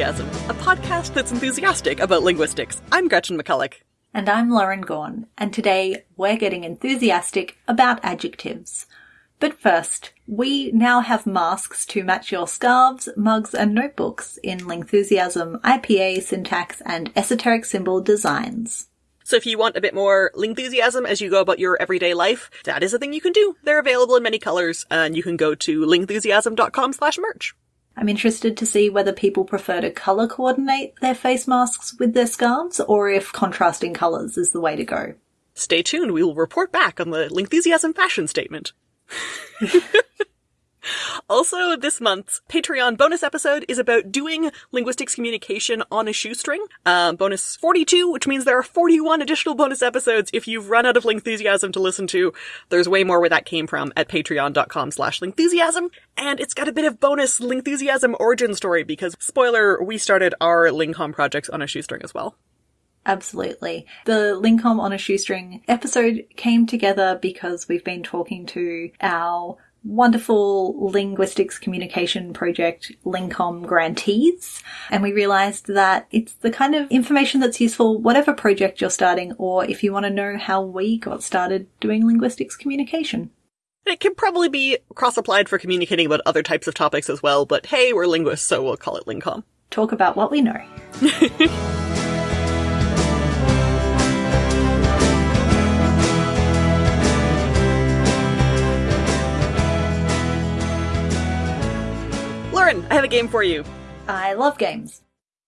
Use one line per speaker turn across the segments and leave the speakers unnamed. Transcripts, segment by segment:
Lingthusiasm, a podcast that's enthusiastic about linguistics. I'm Gretchen McCulloch.
And I'm Lauren Gawne, and today we're getting enthusiastic about adjectives. But first, we now have masks to match your scarves, mugs, and notebooks in Lingthusiasm, IPA, syntax, and esoteric symbol designs.
So if you want a bit more Lingthusiasm as you go about your everyday life, that is a thing you can do. They're available in many colors, and you can go to lingthusiasm.com slash merch.
I'm interested to see whether people prefer to colour coordinate their face masks with their scarves, or if contrasting colours is the way to go.
Stay tuned, we will report back on the Lingthusiasm fashion statement. Also, this month's Patreon bonus episode is about doing linguistics communication on a shoestring. Um, bonus 42, which means there are 41 additional bonus episodes if you've run out of Lingthusiasm to listen to. There's way more where that came from at patreon.com slash Lingthusiasm. And it's got a bit of bonus Lingthusiasm origin story because, spoiler, we started our LingComm projects on a shoestring as well.
Absolutely. The LingComm on a shoestring episode came together because we've been talking to our wonderful linguistics communication project LingComm grantees. And we realized that it's the kind of information that's useful whatever project you're starting or if you want to know how we got started doing linguistics communication.
It can probably be cross-applied for communicating about other types of topics as well, but hey, we're linguists, so we'll call it LingComm.
Talk about what we know.
Lauren, I have a game for you.
I love games.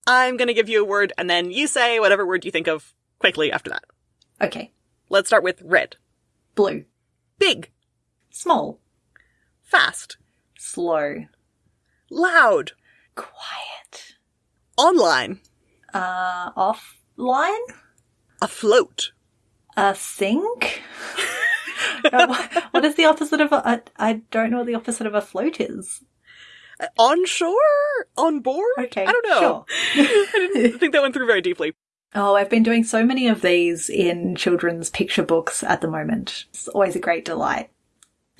I'm gonna give you a word, and then you say whatever word you think of quickly after that.
Okay.
Let's start with red.
Blue.
Big.
Small.
Fast.
Slow.
Loud.
Quiet.
Online.
Uh, offline?
Afloat.
A sink? Uh, what- what is the opposite of a, a, I don't know what the opposite of a float is.
Uh, Onshore? On board?
Okay,
I don't know.
sure.
I didn't think that went through very deeply.
Oh, I've been doing so many of these in children's picture books at the moment. It's always a great delight.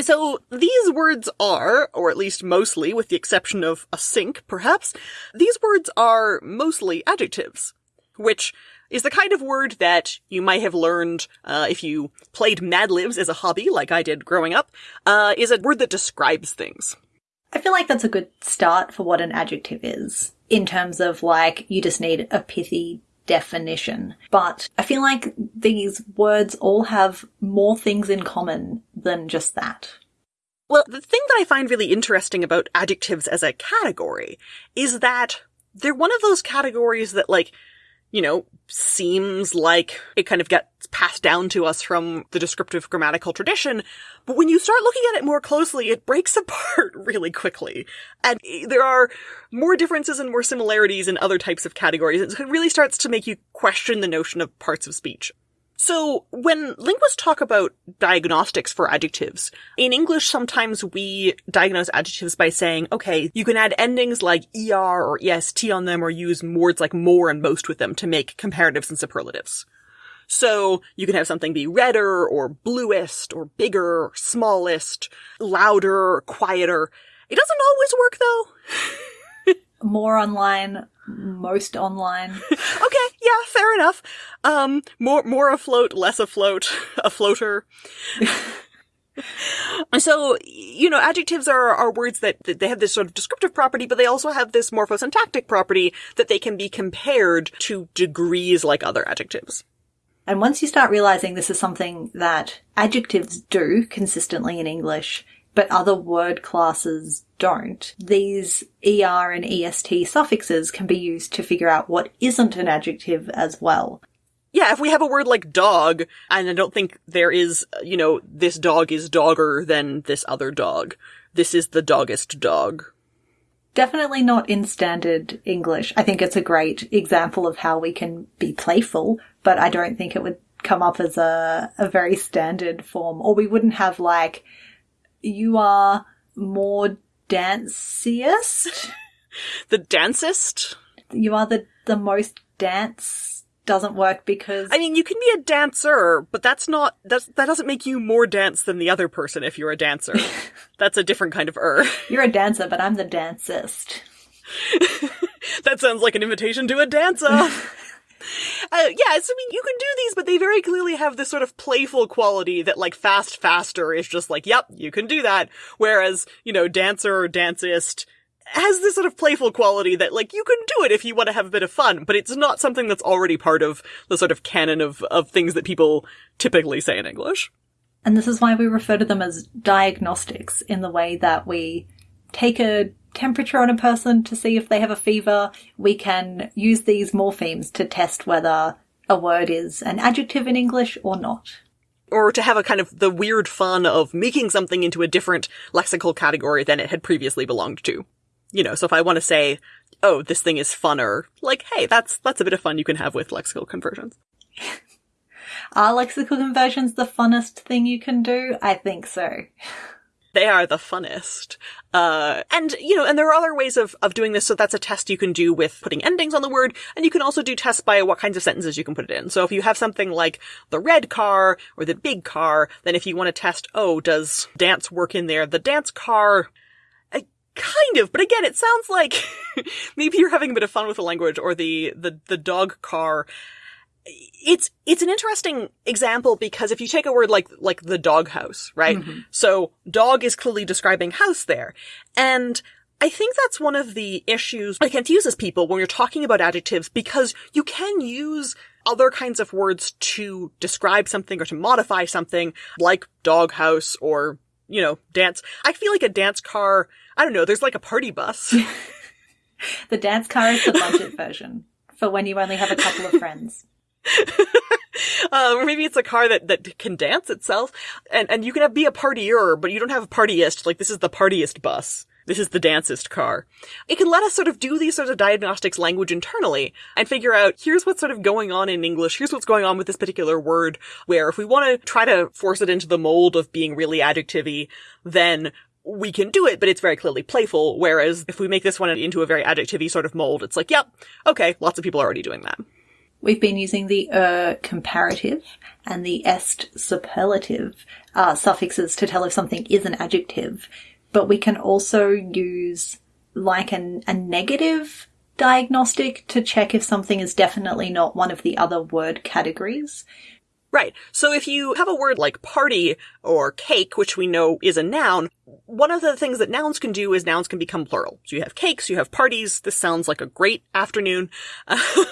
So these words are, or at least mostly, with the exception of a sink, perhaps, these words are mostly adjectives, which is the kind of word that you might have learned uh, if you played Mad Libs as a hobby, like I did growing up, uh, is a word that describes things.
I feel like that's a good start for what an adjective is, in terms of like, you just need a pithy definition. But I feel like these words all have more things in common than just that.
Well, the thing that I find really interesting about adjectives as a category is that they're one of those categories that, like, you know, seems like it kind of gets passed down to us from the descriptive grammatical tradition. But when you start looking at it more closely, it breaks apart really quickly. And there are more differences and more similarities in other types of categories. It really starts to make you question the notion of parts of speech. So, when linguists talk about diagnostics for adjectives, in English sometimes we diagnose adjectives by saying, okay, you can add endings like er or est on them or use words like more and most with them to make comparatives and superlatives. So, you can have something be redder or bluest or bigger or smallest, louder quieter. It doesn't always work though.
More online, most online.
okay, yeah, fair enough. Um, more, more afloat, less afloat, a floater. so, you know, adjectives are, are words that, that they have this sort of descriptive property, but they also have this morphosyntactic property that they can be compared to degrees like other adjectives.
And once you start realizing this is something that adjectives do consistently in English, but other word classes don't, these er and est suffixes can be used to figure out what isn't an adjective as well.
Yeah, if we have a word like dog, and I don't think there is, you know, this dog is dogger than this other dog. This is the doggest dog.
Definitely not in standard English. I think it's a great example of how we can be playful, but I don't think it would come up as a, a very standard form. Or we wouldn't have like, you are more danciest.
The dancist?
you are the, the most dance doesn't work because
I mean, you can be a dancer, but that's not, that's, that doesn't make you more dance than the other person if you're a dancer. that's a different kind of er.
you're a dancer, but I'm the dancist.
that sounds like an invitation to a dance off. Uh, yeah, so I mean, you can do these, but they very clearly have this sort of playful quality that, like, fast faster is just like, yep, you can do that. Whereas, you know, dancer or dancist has this sort of playful quality that, like, you can do it if you want to have a bit of fun, but it's not something that's already part of the sort of canon of, of things that people typically say in English.
And this is why we refer to them as diagnostics in the way that we take a temperature on a person to see if they have a fever. We can use these morphemes to test whether a word is an adjective in English or not.
Or to have a kind of the weird fun of making something into a different lexical category than it had previously belonged to. You know, so if I want to say, oh, this thing is funner, like, hey, that's, that's a bit of fun you can have with lexical conversions.
Are lexical conversions the funnest thing you can do? I think so.
They are the funnest. Uh, and, you know, and there are other ways of, of doing this. So that's a test you can do with putting endings on the word. And you can also do tests by what kinds of sentences you can put it in. So if you have something like the red car or the big car, then if you want to test, oh, does dance work in there? The dance car, kind of, but again, it sounds like maybe you're having a bit of fun with the language or the, the, the dog car it's it's an interesting example because if you take a word like like the doghouse, right? Mm-hmm. So dog is clearly describing house there. And I think that's one of the issues that confuses people when you're talking about adjectives because you can use other kinds of words to describe something or to modify something like doghouse or, you know, dance. I feel like a dance car, I don't know, there's like a party bus.
the dance car is the budget version for when you only have a couple of friends.
Uh, or maybe it's a car that, that can dance itself, and, and you can have, be a partier, but you don't have a partyist, like this is the partyist bus. This is the dancist car. It can let us sort of do these sorts of diagnostics language internally and figure out here's what's sort of going on in English, here's what's going on with this particular word, where if we want to try to force it into the mold of being really adjectivey, then we can do it, but it's very clearly playful. Whereas if we make this one into a very adjectivey sort of mold, it's like, yep, okay, lots of people are already doing that.
We've been using the er comparative and the est superlative uh, suffixes to tell if something is an adjective, but we can also use like an, a negative diagnostic to check if something is definitely not one of the other word categories.
Right. So if you have a word like party or cake, which we know is a noun, one of the things that nouns can do is nouns can become plural. So you have cakes, you have parties. This sounds like a great afternoon.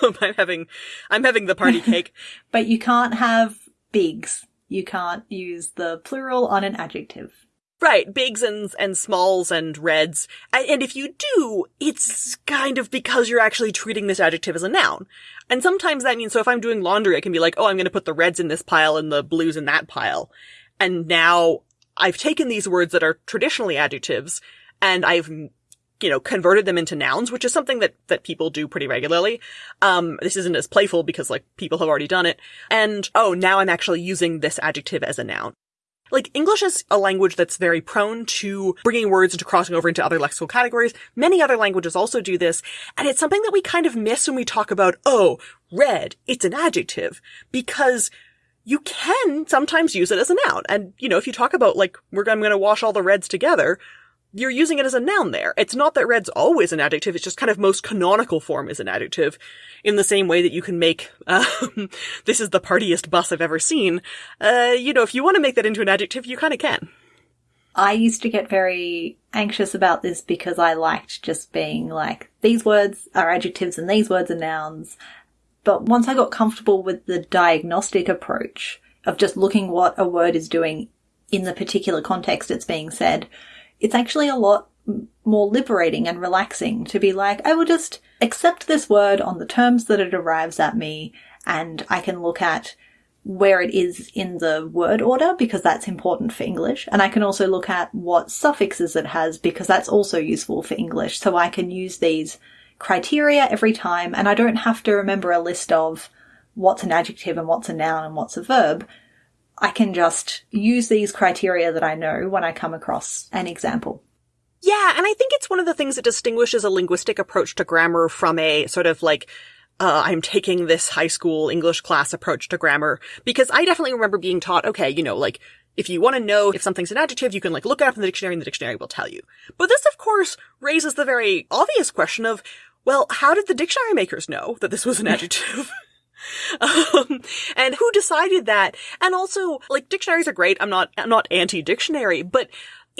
Um, I'm having, I'm having the party cake.
but you can't have bigs. You can't use the plural on an adjective.
Right, bigs and, and smalls and reds. And if you do, it's kind of because you're actually treating this adjective as a noun. And sometimes that means, so if I'm doing laundry, I can be like, oh, I'm going to put the reds in this pile and the blues in that pile. And now I've taken these words that are traditionally adjectives and I've you know, converted them into nouns, which is something that, that people do pretty regularly. Um, this isn't as playful because like people have already done it. And, oh, now I'm actually using this adjective as a noun. Like, English is a language that's very prone to bringing words into crossing over into other lexical categories. Many other languages also do this, and it's something that we kind of miss when we talk about, oh, red, it's an adjective, because you can sometimes use it as a noun. And, you know, if you talk about, like, we're, I'm gonna wash all the reds together, you're using it as a noun there. It's not that red's always an adjective, it's just kind of most canonical form is an adjective, in the same way that you can make, um, this is the partiest bus I've ever seen. Uh, you know, if you want to make that into an adjective, you kind of can.
I used to get very anxious about this because I liked just being like, these words are adjectives and these words are nouns. But once I got comfortable with the diagnostic approach of just looking what a word is doing in the particular context it's being said, it's actually a lot more liberating and relaxing to be like, I will just accept this word on the terms that it arrives at me and I can look at where it is in the word order because that's important for English. And I can also look at what suffixes it has because that's also useful for English. So I can use these criteria every time and I don't have to remember a list of what's an adjective and what's a noun and what's a verb. I can just use these criteria that I know when I come across an example.
Yeah, and I think it's one of the things that distinguishes a linguistic approach to grammar from a sort of like, uh, I'm taking this high school English class approach to grammar. Because I definitely remember being taught, okay, you know, like, if you want to know if something's an adjective, you can like look it up in the dictionary and the dictionary will tell you. But this, of course, raises the very obvious question of, well, how did the dictionary makers know that this was an adjective? um, and who decided that? And also, like, dictionaries are great. I'm not, I'm not anti-dictionary, but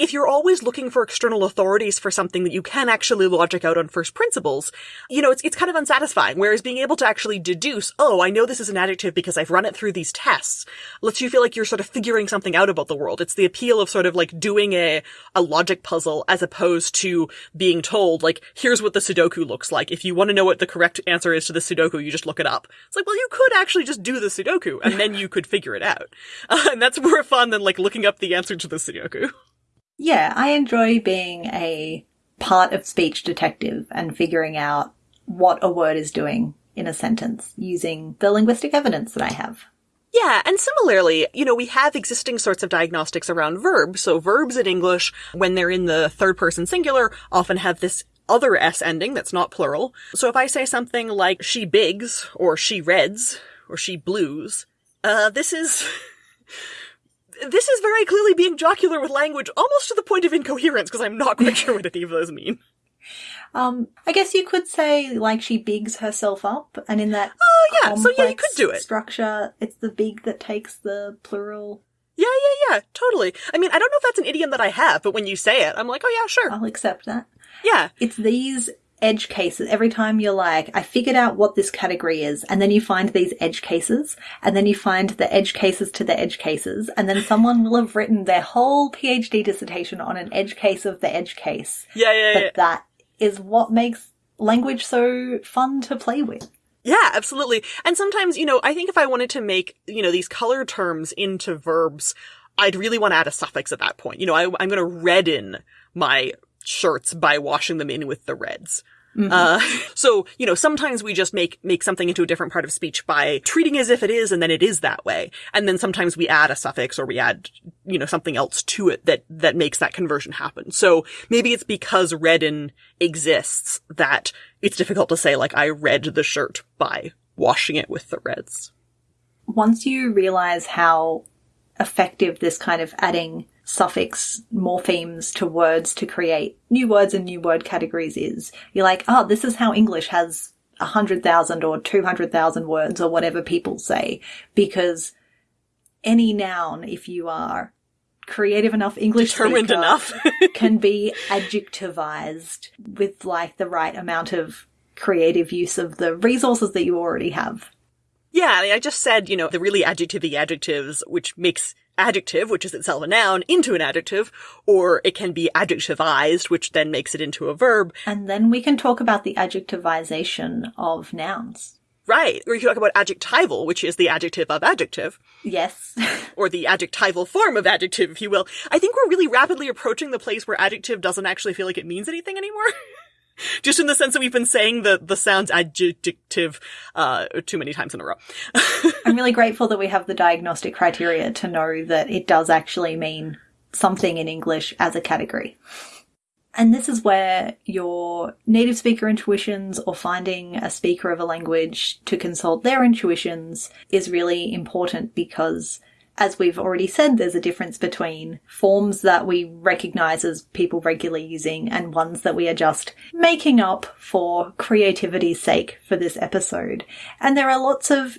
if you're always looking for external authorities for something that you can actually logic out on first principles, you know, it's, it's kind of unsatisfying. Whereas being able to actually deduce, oh, I know this is an adjective because I've run it through these tests, lets you feel like you're sort of figuring something out about the world. It's the appeal of sort of like doing a, a logic puzzle as opposed to being told, like, here's what the Sudoku looks like. If you want to know what the correct answer is to the Sudoku, you just look it up. It's like, well, you could actually just do the Sudoku and then you could figure it out. Uh, and that's more fun than like looking up the answer to the Sudoku.
Yeah, I enjoy being a part of speech detective and figuring out what a word is doing in a sentence using the linguistic evidence that I have.
Yeah, and similarly, you know, we have existing sorts of diagnostics around verbs. So verbs in English, when they're in the third person singular, often have this other S ending that's not plural. So if I say something like she bigs, or she reds, or she blues, uh, this is this is very clearly being jocular with language, almost to the point of incoherence, because I'm not quite sure what any of those mean.
Um, I guess you could say like she bigs herself up, and in that
oh yeah, so yeah, you could do it.
Structure, it's the big that takes the plural.
Yeah, yeah, yeah, totally. I mean, I don't know if that's an idiom that I have, but when you say it, I'm like, oh yeah, sure.
I'll accept that.
Yeah.
It's these edge cases. Every time you're like, I figured out what this category is, and then you find these edge cases, and then you find the edge cases to the edge cases, and then someone will have written their whole PhD dissertation on an edge case of the edge case.
Yeah, yeah,
but
yeah.
that is what makes language so fun to play with.
Yeah, absolutely. And sometimes, you know, I think if I wanted to make, you know, these color terms into verbs, I'd really want to add a suffix at that point. You know, I, I'm going to redden my shirts by washing them in with the reds. Mm-hmm. Uh, so, you know, sometimes we just make, make something into a different part of speech by treating as if it is and then it is that way. And then sometimes we add a suffix or we add, you know, something else to it that, that makes that conversion happen. So maybe it's because redden exists that it's difficult to say like I read the shirt by washing it with the reds.
Once you realize how effective this kind of adding suffix morphemes to words to create new words and new word categories is. You're like, oh, this is how English has a hundred thousand or two hundred thousand words or whatever people say, because any noun, if you are creative enough English
determined
speaker,
enough,
can be adjectivized with like the right amount of creative use of the resources that you already have.
Yeah, I just said, you know, the really adjectivey adjectives, which makes adjective, which is itself a noun, into an adjective, or it can be adjectivized, which then makes it into a verb.
And then we can talk about the adjectivization of nouns.
Right. Or you can talk about adjectival, which is the adjective of adjective.
Yes.
or the adjectival form of adjective, if you will. I think we're really rapidly approaching the place where adjective doesn't actually feel like it means anything anymore. Just in the sense that we've been saying the, the sounds adjective, uh, too many times in a row.
I'm really grateful that we have the diagnostic criteria to know that it does actually mean something in English as a category. And this is where your native speaker intuitions or finding a speaker of a language to consult their intuitions is really important because as we've already said, there's a difference between forms that we recognize as people regularly using and ones that we are just making up for creativity's sake for this episode. And there are lots of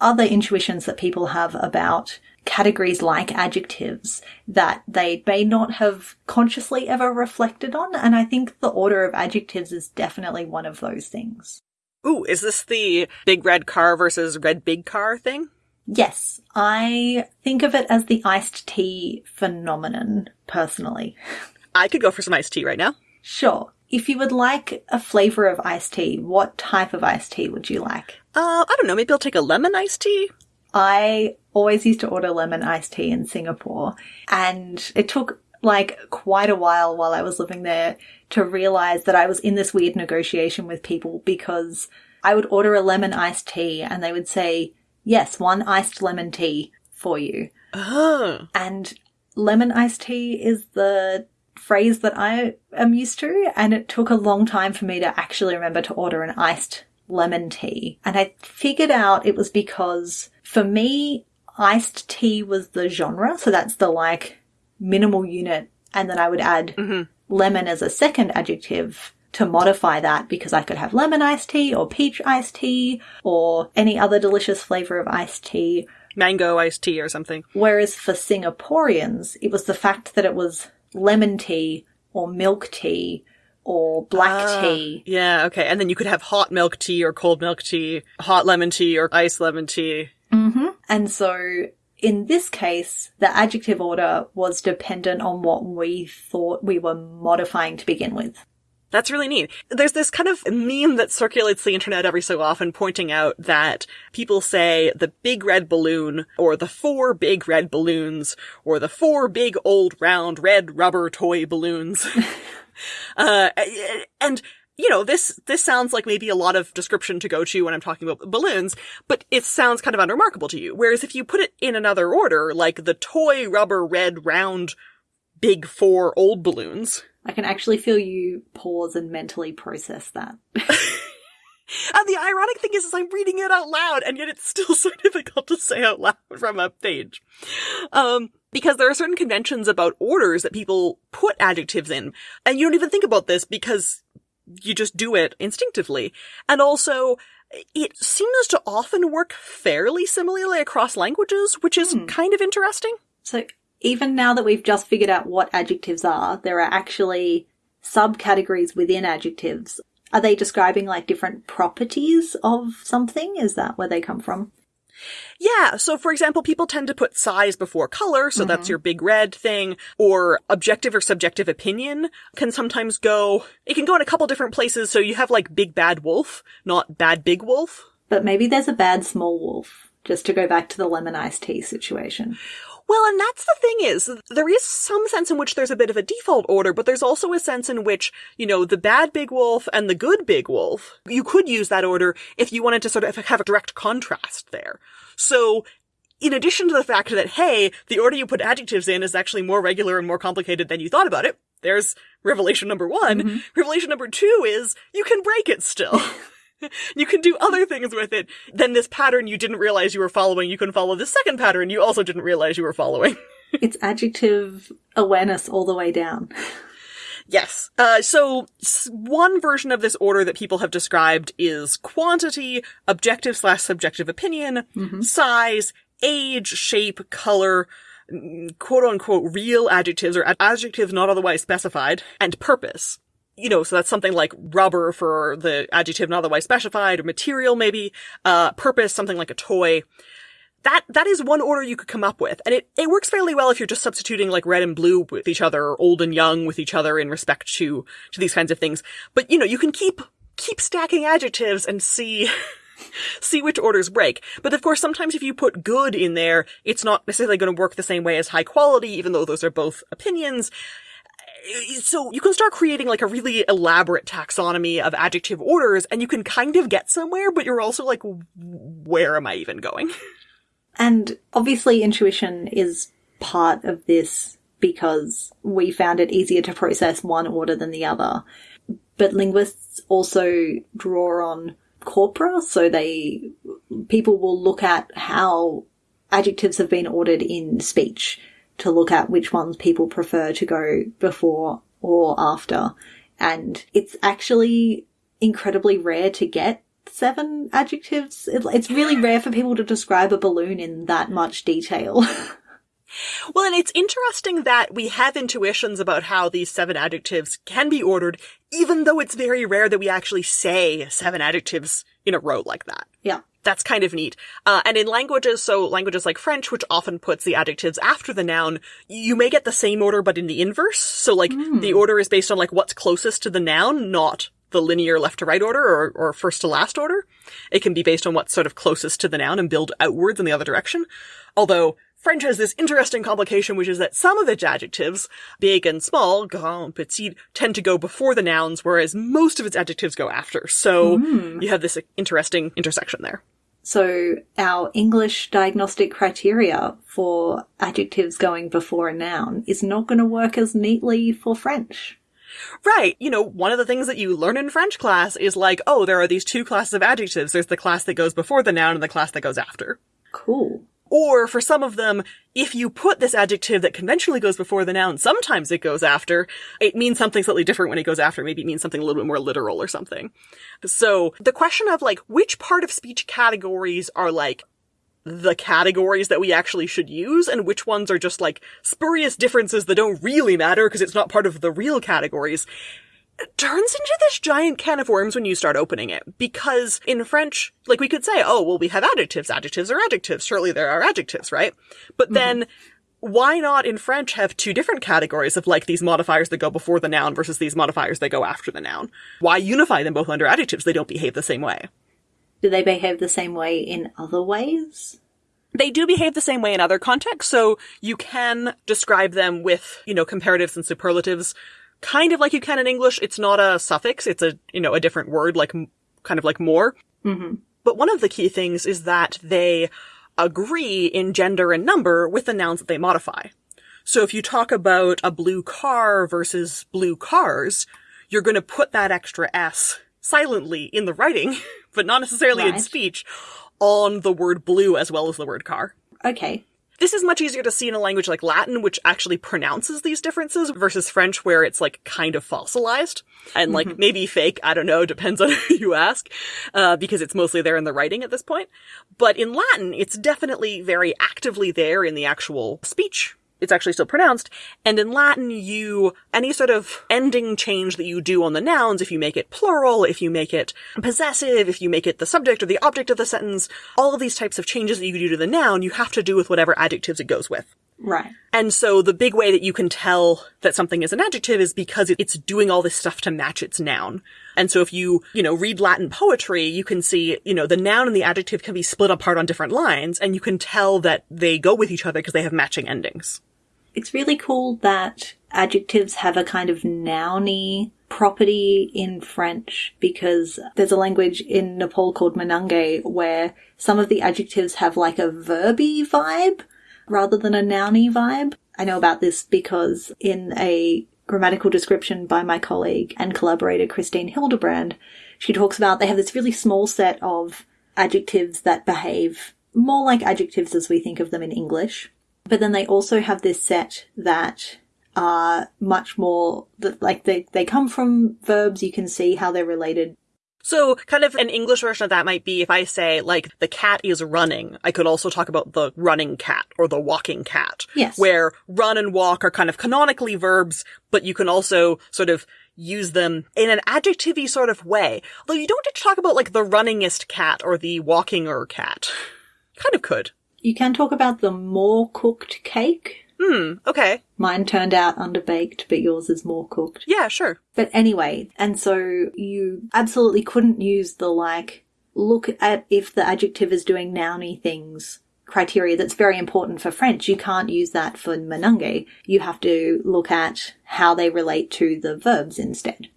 other intuitions that people have about categories like adjectives that they may not have consciously ever reflected on. And I think the order of adjectives is definitely one of those things.
Ooh, is this the big red car versus red big car thing?
Yes, I think of it as the iced tea phenomenon, personally.
I could go for some iced tea right now.
Sure. If you would like a flavour of iced tea, what type of iced tea would you like?
Uh, I don't know, maybe I'll take a lemon iced tea?
I always used to order lemon iced tea in Singapore, and it took like quite a while while I was living there to realize that I was in this weird negotiation with people because I would order a lemon iced tea and they would say, yes, one iced lemon tea for you.
Oh.
And lemon iced tea is the phrase that I am used to, and it took a long time for me to actually remember to order an iced lemon tea. And I figured out it was because for me, iced tea was the genre, so that's the like minimal unit, and then I would add
mm-hmm.
lemon as a second adjective to modify that because I could have lemon iced tea or peach iced tea or any other delicious flavor of iced tea.
Mango iced tea or something.
Whereas for Singaporeans, it was the fact that it was lemon tea or milk tea or black
Ah,
tea.
Yeah, okay. And then you could have hot milk tea or cold milk tea, hot lemon tea or iced lemon tea.
And so in this case, the adjective order was dependent on what we thought we were modifying to begin with.
That's really neat. There's this kind of meme that circulates the internet every so often pointing out that people say the big red balloon or the four big red balloons or the four big old round red rubber toy balloons. uh, and you know, this, this sounds like maybe a lot of description to go to when I'm talking about balloons, but it sounds kind of unremarkable to you. Whereas if you put it in another order, like the toy rubber red round big four old balloons,
I can actually feel you pause and mentally process that.
And the ironic thing is, is I'm reading it out loud, and yet it's still so difficult to say out loud from a page. Um, because there are certain conventions about orders that people put adjectives in, and you don't even think about this because you just do it instinctively. And also, it seems to often work fairly similarly across languages, which is kind of interesting.
So even now that we've just figured out what adjectives are, there are actually subcategories within adjectives. Are they describing like different properties of something? Is that where they come from?
Yeah, so for example, people tend to put size before color, so that's mm-hmm. your big red thing, or objective or subjective opinion can sometimes go, it can go in a couple different places, so you have like big bad wolf, not bad big wolf.
But maybe there's a bad small wolf, just to go back to the lemon iced tea situation.
Well, and that's the thing is, there is some sense in which there's a bit of a default order, but there's also a sense in which, you know, the bad big wolf and the good big wolf, you could use that order if you wanted to sort of have a direct contrast there. So, in addition to the fact that, hey, the order you put adjectives in is actually more regular and more complicated than you thought about it, there's revelation number one. Mm-hmm. Revelation number two is, you can break it still. You can do other things with it. than this pattern you didn't realize you were following, you can follow the second pattern you also didn't realize you were following.
it's adjective awareness all the way down.
Yes. Uh, so one version of this order that people have described is quantity, objective slash subjective opinion, size, age, shape, color, quote unquote real adjectives or ad- adjectives not otherwise specified, and purpose. You know, so that's something like rubber for the adjective not otherwise specified, or material maybe, uh, purpose, something like a toy. That that is one order you could come up with. And it, it works fairly well if you're just substituting like red and blue with each other or old and young with each other in respect to to these kinds of things. But you know you can keep keep stacking adjectives and see see which orders break. But of course sometimes if you put good in there it's not necessarily going to work the same way as high quality even though those are both opinions Eh, so you can start creating like a really elaborate taxonomy of adjective orders and you can kind of get somewhere but you're also like where am i even going
And obviously, intuition is part of this because we found it easier to process one order than the other. But linguists also draw on corpora, so they people will look at how adjectives have been ordered in speech to look at which ones people prefer to go before or after. And it's actually incredibly rare to get seven adjectives. It's really rare for people to describe a balloon in that much detail.
Well, and it's interesting that we have intuitions about how these seven adjectives can be ordered, even though it's very rare that we actually say seven adjectives in a row like that.
yeah.
That's kind of neat. Uh, and in languages, so languages like French, which often puts the adjectives after the noun, you may get the same order but in the inverse. So like the order is based on like what's closest to the noun, not the linear left to right order or, or first to last order. It can be based on what's sort of closest to the noun and build outwards in the other direction. Although French has this interesting complication, which is that some of its adjectives, big and small, grand, petit, tend to go before the nouns, whereas most of its adjectives go after. So hmm. you have this interesting intersection there.
So our English diagnostic criteria for adjectives going before a noun is not going to work as neatly for French.
Right. You know, one of the things that you learn in French class is like, oh, there are these two classes of adjectives. There's the class that goes before the noun and the class that goes after.
Cool.
Or for some of them, if you put this adjective that conventionally goes before the noun, sometimes it goes after, it means something slightly different when it goes after. Maybe it means something a little bit more literal or something. So the question of like, which part of speech categories are like the categories that we actually should use and which ones are just like spurious differences that don't really matter because it's not part of the real categories turns into this giant can of worms when you start opening it. Because in French, like we could say, oh, well, we have adjectives. Adjectives are adjectives. Surely there are adjectives, right? But mm-hmm. then why not in French have two different categories of like these modifiers that go before the noun versus these modifiers that go after the noun? Why unify them both under adjectives? They don't behave the same way.
Do they behave the same way in other ways?
They do behave the same way in other contexts, so you can describe them with, you know, comparatives and superlatives kind of like you can in English. It's not a suffix. It's a, you know, a different word, like, kind of like more.
Mm-hmm.
But one of the key things is that they agree in gender and number with the nouns that they modify. So if you talk about a blue car versus blue cars, you're going to put that extra S silently in the writing, but not necessarily right. in speech, on the word blue as well as the word car.
Okay.
This is much easier to see in a language like Latin, which actually pronounces these differences versus French, where it's like kind of fossilized and like mm-hmm. maybe fake. I don't know. Depends on who you ask, uh, because it's mostly there in the writing at this point. But in Latin, it's definitely very actively there in the actual speech it's actually still pronounced. And in Latin, you, any sort of ending change that you do on the nouns, if you make it plural, if you make it possessive, if you make it the subject or the object of the sentence, all of these types of changes that you do to the noun, you have to do with whatever adjectives it goes with.
Right.
And so the big way that you can tell that something is an adjective is because it's doing all this stuff to match its noun. And so if you, you know, read Latin poetry, you can see, you know, the noun and the adjective can be split apart on different lines, and you can tell that they go with each other because they have matching endings.
It's really cool that adjectives have a kind of nouny property in French because there's a language in Nepal called Manange where some of the adjectives have like a verby vibe rather than a nouny vibe. I know about this because in a grammatical description by my colleague and collaborator Kristine Hildebrandt, she talks about they have this really small set of adjectives that behave more like adjectives as we think of them in English. But then they also have this set that are much more like they they come from verbs. You can see how they're related.
So, kind of an English version of that might be if I say, like, the cat is running, I could also talk about the running cat or the walking cat.
Yes.
Where run and walk are kind of canonically verbs, but you can also sort of use them in an adjectivey sort of way. Though you don't talk about, like, the runningest cat or the walkinger cat. Kind of could.
You can talk about the more cooked cake.
Hmm, okay.
Mine turned out underbaked, but yours is more cooked.
Yeah, sure.
But anyway, and so you absolutely couldn't use the like, look at if the adjective is doing nouny things criteria that's very important for French. You can't use that for Manange. You have to look at how they relate to the verbs instead.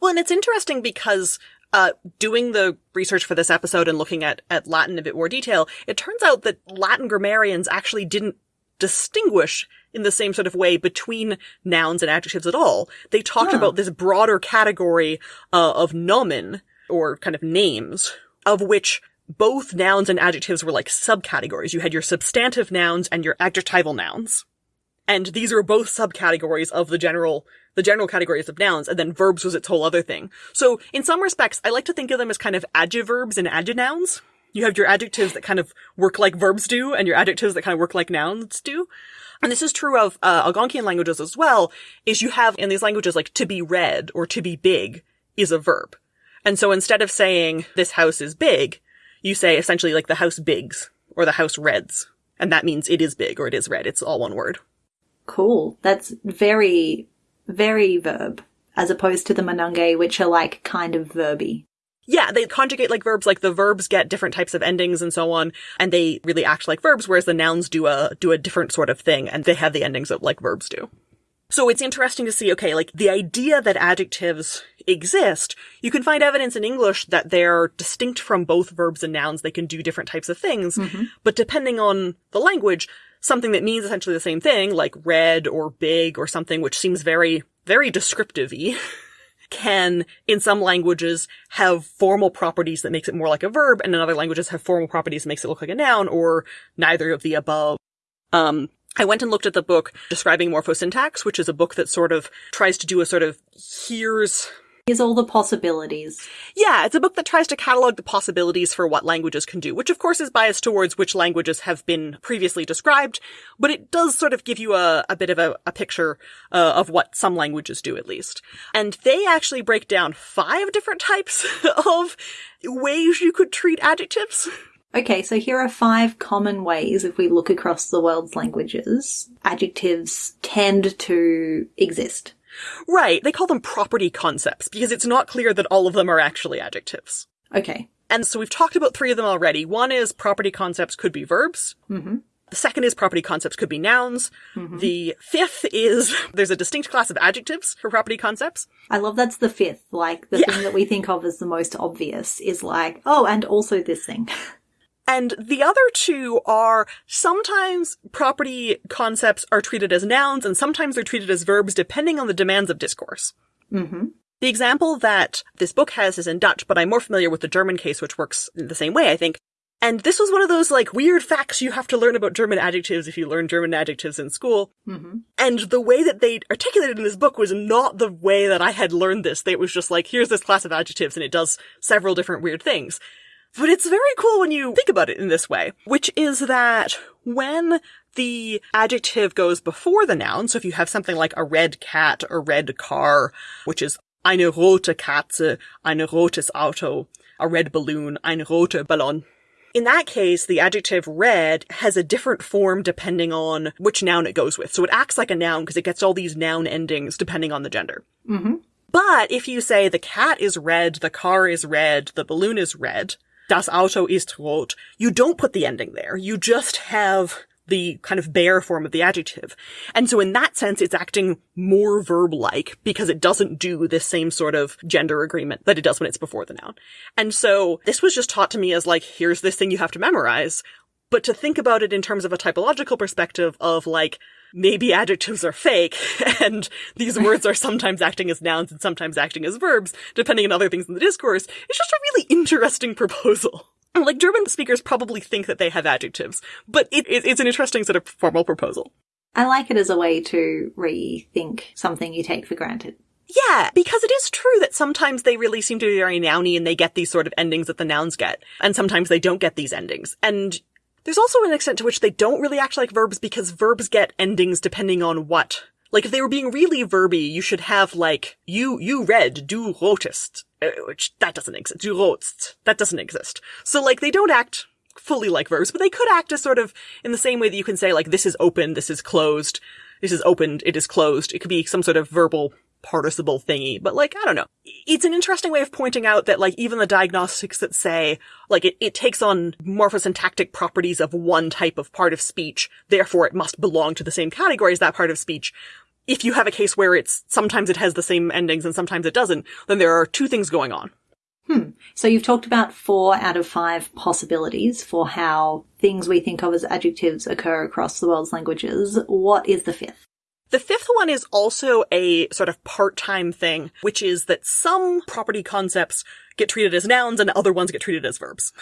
Well, and it's interesting because uh, doing the research for this episode and looking at, at Latin in a bit more detail, it turns out that Latin grammarians actually didn't distinguish in the same sort of way between nouns and adjectives at all. They talked about this broader category uh, of nomen, or kind of names, of which both nouns and adjectives were like subcategories. You had your substantive nouns and your adjectival nouns. And these are both subcategories of the general the general categories of nouns, and then verbs was its whole other thing. So in some respects, I like to think of them as kind of adjectives and adjunouns. You have your adjectives that kind of work like verbs do, and your adjectives that kind of work like nouns do. And this is true of uh, Algonquian languages as well, is you have in these languages like to be red or to be big is a verb. And so instead of saying this house is big, you say essentially like the house bigs or the house reds. And that means it is big or it is red. It's all one word.
Cool. That's very very verb, as opposed to the Manange, which are like kind of verby.
Yeah, they conjugate like verbs, like the verbs get different types of endings and so on, and they really act like verbs, whereas the nouns do a, do a different sort of thing, and they have the endings of like verbs do. So it's interesting to see, okay, like the idea that adjectives exist, you can find evidence in English that they're distinct from both verbs and nouns. They can do different types of things.
Mm-hmm.
But depending on the language, something that means essentially the same thing, like red or big or something which seems very, very descriptive-y, can, in some languages, have formal properties that makes it more like a verb, and in other languages have formal properties that makes it look like a noun, or neither of the above. Um, I went and looked at the book describing morphosyntax, which is a book that sort of tries to do a sort of here's
Here's all the possibilities.
yeah, it's a book that tries to catalog the possibilities for what languages can do, which of course is biased towards which languages have been previously described, but it does sort of give you a, a bit of a, a picture uh, of what some languages do at least. And they actually break down five different types of ways you could treat adjectives.
Okay, so here are five common ways if we look across the world's languages, adjectives tend to exist.
Right, they call them property concepts because it's not clear that all of them are actually adjectives.
Okay.
And so we've talked about three of them already. One is property concepts could be verbs.
Mm-hmm.
The second is property concepts could be nouns. The fifth is there's a distinct class of adjectives for property concepts.
I love that's the fifth. Like, the
Yeah.
thing that we think of as the most obvious is like, oh, and also this thing.
And the other two are sometimes property concepts are treated as nouns and sometimes they're treated as verbs depending on the demands of discourse.
mm-hmm.
The example that this book has is in Dutch, but I'm more familiar with the German case, which works in the same way, I think. And this was one of those like weird facts you have to learn about German adjectives if you learn German adjectives in school.
Mm-hmm.
And the way that they articulated in this book was not the way that I had learned this. It was just like, here's this class of adjectives and it does several different weird things. But it's very cool when you think about it in this way, which is that when the adjective goes before the noun, so if you have something like a red cat or red car, which is eine rote Katze, ein rotes Auto, a red balloon, ein roter Ballon. In that case, the adjective red has a different form depending on which noun it goes with. So it acts like a noun because it gets all these noun endings depending on the gender.
Mm-hmm.
But if you say the cat is red, the car is red, the balloon is red, das Auto ist rot, you don't put the ending there. You just have the kind of bare form of the adjective. And so in that sense, it's acting more verb-like because it doesn't do this same sort of gender agreement that it does when it's before the noun. And so this was just taught to me as like, here's this thing you have to memorize. But to think about it in terms of a typological perspective of like, maybe adjectives are fake and these words are sometimes acting as nouns and sometimes acting as verbs, depending on other things in the discourse, it's just a really interesting proposal. Like German speakers probably think that they have adjectives, but it, it, it's an interesting sort of formal proposal.
I like it as a way to rethink something you take for granted.
Yeah, because it is true that sometimes they really seem to be very nouny and they get these sort of endings that the nouns get, and sometimes they don't get these endings. And there's also an extent to which they don't really act like verbs because verbs get endings depending on what. Like if they were being really verby, you should have like you you read du rotest, uh, which that doesn't exist. Du rotst that doesn't exist. So like they don't act fully like verbs, but they could act as sort of in the same way that you can say like this is open, this is closed, this is opened, it is closed. It could be some sort of verbal participle thingy, but like, I don't know. It's an interesting way of pointing out that like even the diagnostics that say like it, it takes on morphosyntactic properties of one type of part of speech, therefore it must belong to the same category as that part of speech. If you have a case where it's sometimes it has the same endings and sometimes it doesn't, then there are two things going on.
Hmm. So you've talked about four out of five possibilities for how things we think of as adjectives occur across the world's languages. What is the fifth?
The fifth one is also a sort of part-time thing, which is that some property concepts get treated as nouns and other ones get treated as verbs.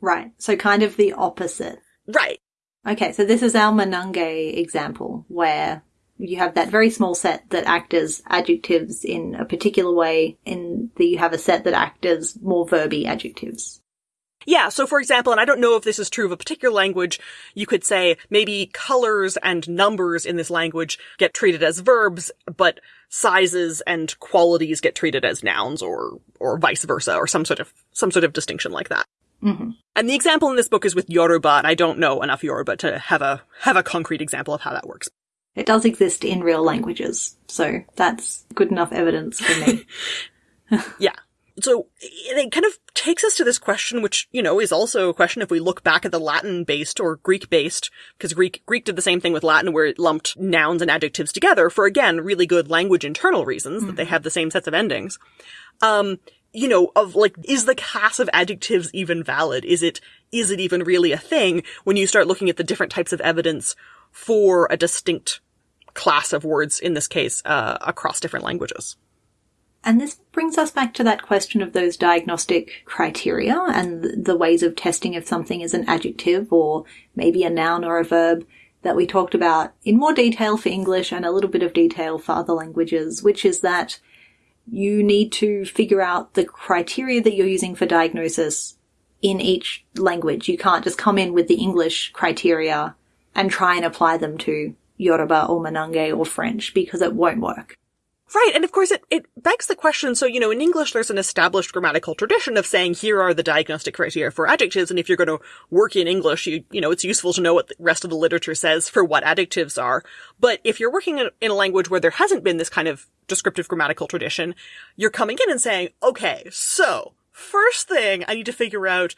Right. So kind of the opposite.
Right.
Okay, so this is our Manange example where you have that very small set that act as adjectives in a particular way, and that you have a set that act as more verby adjectives.
Yeah, so for example, and I don't know if this is true of a particular language, you could say maybe colors and numbers in this language get treated as verbs, but sizes and qualities get treated as nouns or, or vice versa, or some sort of, some sort of distinction like that.
hmm
And the example in this book is with Yoruba, and I don't know enough Yoruba to have a, have a concrete example of how that works.
It does exist in real languages, so that's good enough evidence for me.
Yeah. So it kind of takes us to this question, which, you know, is also a question if we look back at the Latin based or Greek based, because Greek, Greek did the same thing with Latin where it lumped nouns and adjectives together for, again, really good language internal reasons that they have the same sets of endings. Um, you know, of like, is the class of adjectives even valid? Is it, is it even really a thing when you start looking at the different types of evidence for a distinct class of words, in this case, uh, across different languages?
And this brings us back to that question of those diagnostic criteria and the ways of testing if something is an adjective or maybe a noun or a verb that we talked about in more detail for English and a little bit of detail for other languages, which is that you need to figure out the criteria that you're using for diagnosis in each language. You can't just come in with the English criteria and try and apply them to Yoruba or Manange or French because it won't work.
Right, and of course it, it begs the question, so, you know, in English there's an established grammatical tradition of saying here are the diagnostic criteria for adjectives, and if you're going to work in English, you, you know, it's useful to know what the rest of the literature says for what adjectives are. But if you're working in, in a language where there hasn't been this kind of descriptive grammatical tradition, you're coming in and saying, okay, so, first thing I need to figure out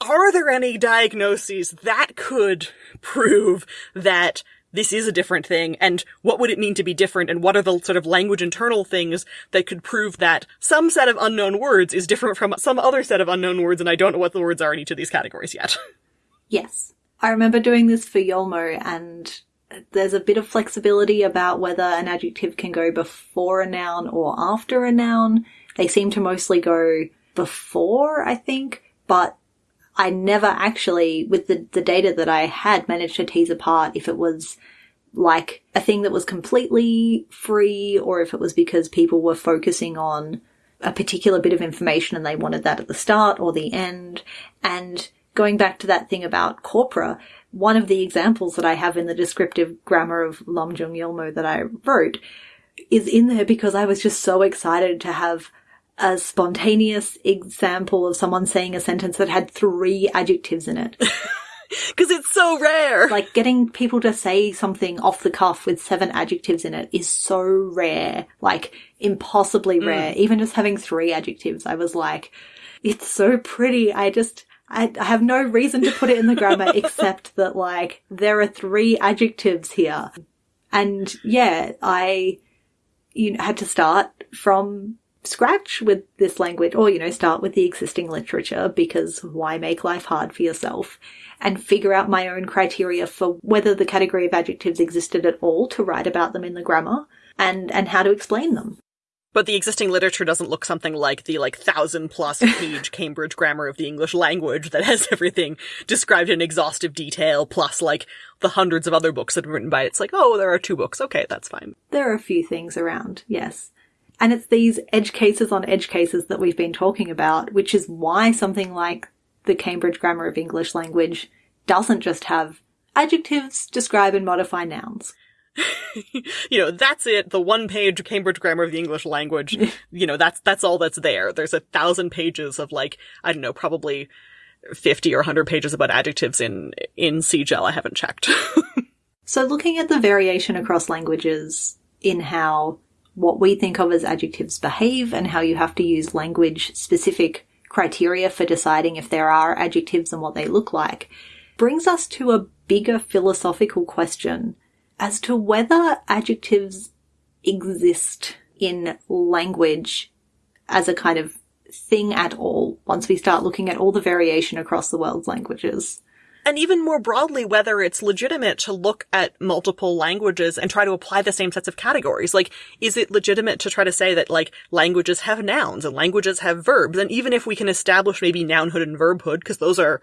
are there any diagnoses that could prove that this is a different thing and what would it mean to be different and what are the sort of language internal things that could prove that some set of unknown words is different from some other set of unknown words and I don't know what the words are in each of these categories yet.
Yes. I remember doing this for Yolmo and there's a bit of flexibility about whether an adjective can go before a noun or after a noun. They seem to mostly go before, I think, but I never actually, with the, the data that I had, managed to tease apart if it was like a thing that was completely free or if it was because people were focusing on a particular bit of information and they wanted that at the start or the end. And going back to that thing about corpora, one of the examples that I have in the descriptive grammar of Lamjung Yolmo that I wrote is in there because I was just so excited to have a spontaneous example of someone saying a sentence that had three adjectives in it.
Because it's so rare.
Like getting people to say something off the cuff with seven adjectives in it is so rare. Like impossibly mm. rare. Even just having three adjectives, I was like, it's so pretty. I just, I, I have no reason to put it in the grammar except that like there are three adjectives here. And yeah, I, you know, had to start from scratch with this language or, you know, start with the existing literature because why make life hard for yourself and figure out my own criteria for whether the category of adjectives existed at all to write about them in the grammar and, and how to explain them.
But the existing literature doesn't look something like the like thousand plus page Cambridge grammar of the English language that has everything described in exhaustive detail, plus like the hundreds of other books that have been written by it. It's like, oh, there are two books. Okay, that's fine.
There are a few things around, yes. And it's these edge cases on edge cases that we've been talking about, which is why something like the Cambridge Grammar of English Language doesn't just have adjectives, describe and modify nouns.
you know, that's it. The one page Cambridge Grammar of the English Language. you know, that's, that's all that's there. There's a thousand pages of like, I don't know, probably 50 or 100 pages about adjectives in, in CGEL. I haven't checked.
so looking at the variation across languages in how what we think of as adjectives behave and how you have to use language specific criteria for deciding if there are adjectives and what they look like brings us to a bigger philosophical question as to whether adjectives exist in language as a kind of thing at all once we start looking at all the variation across the world's languages
and even more broadly, whether it's legitimate to look at multiple languages and try to apply the same sets of categories. Like, is it legitimate to try to say that, like, languages have nouns and languages have verbs? And even if we can establish maybe nounhood and verbhood, because those are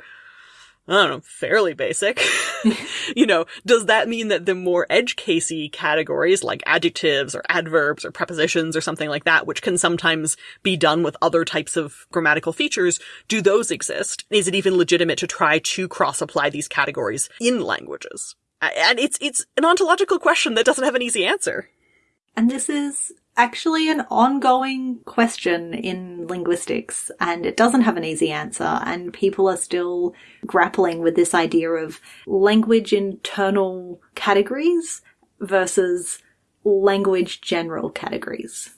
I don't know, fairly basic. you know, does that mean that the more edge casey categories like adjectives or adverbs or prepositions or something like that, which can sometimes be done with other types of grammatical features, do those exist? Is it even legitimate to try to cross apply these categories in languages? And it's, it's an ontological question that doesn't have an easy answer.
And this is actually an ongoing question in linguistics and it doesn't have an easy answer and people are still grappling with this idea of language internal categories versus language general categories.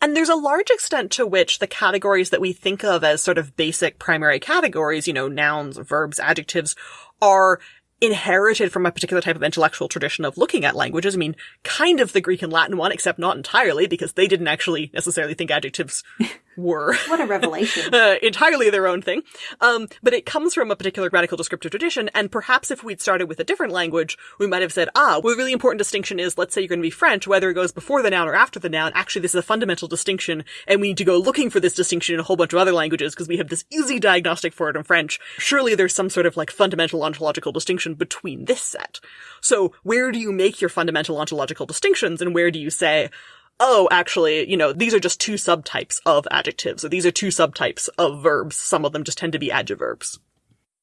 And there's a large extent to which the categories that we think of as sort of basic primary categories, you know, nouns, verbs, adjectives, are inherited from a particular type of intellectual tradition of looking at languages. I mean, kind of the Greek and Latin one, except not entirely, because they didn't actually necessarily think adjectives were.
What a revelation.
uh, entirely their own thing. Um, but it comes from a particular grammatical descriptive tradition, and perhaps if we'd started with a different language, we might have said, ah, well, a really important distinction is, let's say you're going to be French, whether it goes before the noun or after the noun, actually this is a fundamental distinction, and we need to go looking for this distinction in a whole bunch of other languages because we have this easy diagnostic for it in French. Surely there's some sort of like fundamental ontological distinction between this set. So where do you make your fundamental ontological distinctions, and where do you say, oh, actually, you know, these are just two subtypes of adjectives, or these are two subtypes of verbs. Some of them just tend to be adjectives.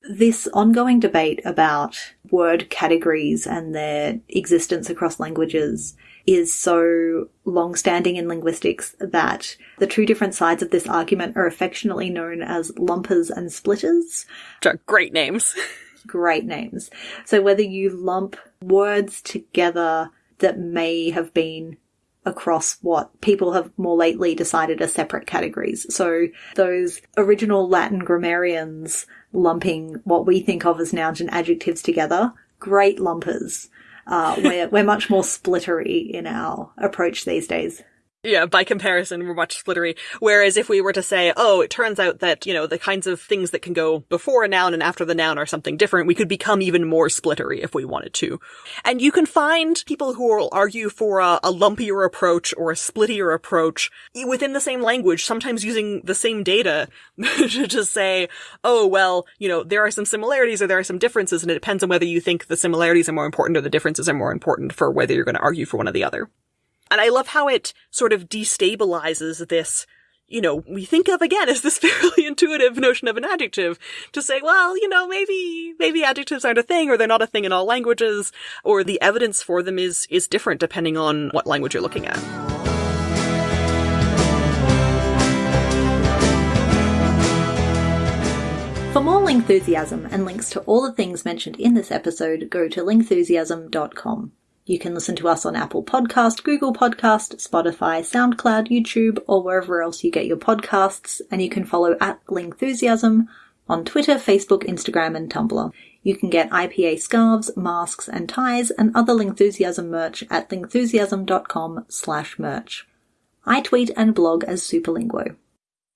This ongoing debate about word categories and their existence across languages is so long-standing in linguistics that the two different sides of this argument are affectionately known as lumpers and splitters.
Which are great names.
Great names. So whether you lump words together that may have been across what people have more lately decided are separate categories. So those original Latin grammarians lumping what we think of as nouns and adjectives together, great lumpers. Uh, we're, we're much more splittery in our approach these days.
Yeah, by comparison, we're much splittery. Whereas if we were to say, oh, it turns out that, you know, the kinds of things that can go before a noun and after the noun are something different, we could become even more splittery if we wanted to. And you can find people who will argue for a, a lumpier approach or a splittier approach within the same language, sometimes using the same data to just say, oh, well, you know, there are some similarities or there are some differences, and it depends on whether you think the similarities are more important or the differences are more important for whether you're going to argue for one or the other. And I love how it sort of destabilizes this, you know, we think of again as this fairly intuitive notion of an adjective to say, well, you know, maybe, maybe adjectives aren't a thing or they're not a thing in all languages or the evidence for them is, is different depending on what language you're looking at.
For more Lingthusiasm and links to all the things mentioned in this episode, go to lingthusiasm.com. You can listen to us on Apple Podcast, Google Podcast, Spotify, SoundCloud, YouTube, or wherever else you get your podcasts, and you can follow at Lingthusiasm on Twitter, Facebook, Instagram, and Tumblr. You can get IPA scarves, masks, and ties, and other Lingthusiasm merch at lingthusiasm.com slash merch. I tweet and blog as Superlinguo.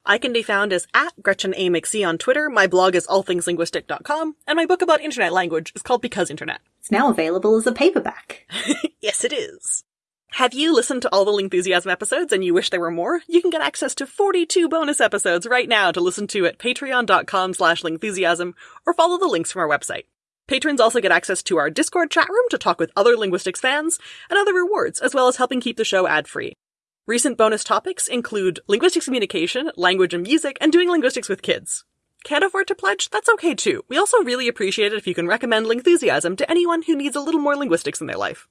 I can be found as at Gretchen A. McC on Twitter. My blog is allthingslinguistic.com, and my book about internet language is called Because Internet.
It's now available as a paperback.
yes, it is. Have you listened to all the Lingthusiasm episodes and you wish there were more? You can get access to 42 bonus episodes right now to listen to at patreon.com slash lingthusiasm or follow the links from our website. Patrons also get access to our Discord chat room to talk with other linguistics fans and other rewards, as well as helping keep the show ad-free. Recent bonus topics include linguistics communication, language and music, and doing linguistics with kids. Can't afford to pledge? That's okay too. We also really appreciate it if you can recommend Lingthusiasm to anyone who needs a little more linguistics in their life.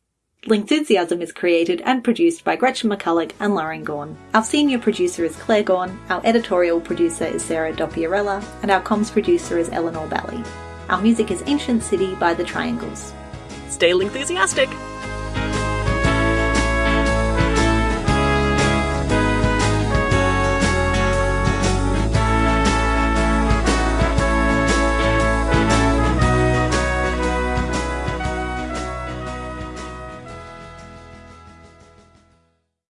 Lingthusiasm is created and produced by Gretchen McCulloch and Lauren Gawne. Our senior producer is Claire Gawne, our editorial producer is Sarah Dopierala, and our comms producer is Eleanor Bally. Our music is Ancient City by The Triangles.
Stay Lingthusiastic!